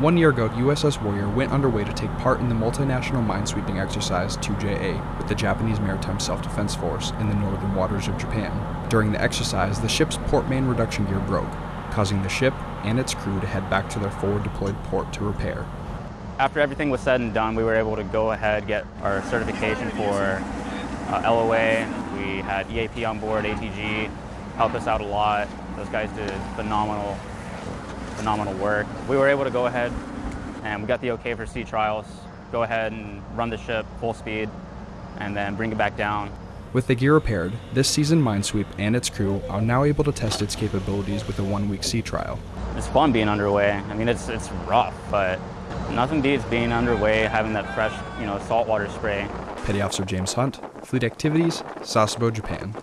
One year ago, USS Warrior went underway to take part in the multinational minesweeping exercise 2JA with the Japanese Maritime Self Defense Force in the northern waters of Japan. During the exercise, the ship's port main reduction gear broke, causing the ship and its crew to head back to their forward deployed port to repair. After everything was said and done, we were able to go ahead get our certification for uh, LOA. We had EAP on board, ATG, helped us out a lot. Those guys did phenomenal, phenomenal work. We were able to go ahead and we got the okay for sea trials, go ahead and run the ship full speed and then bring it back down. With the gear repaired, this seasoned Minesweep and its crew are now able to test its capabilities with a one-week sea trial. It's fun being underway. I mean, it's, it's rough, but nothing beats being underway, having that fresh, you know, saltwater spray. Petty Officer James Hunt, Fleet Activities, Sasebo, Japan.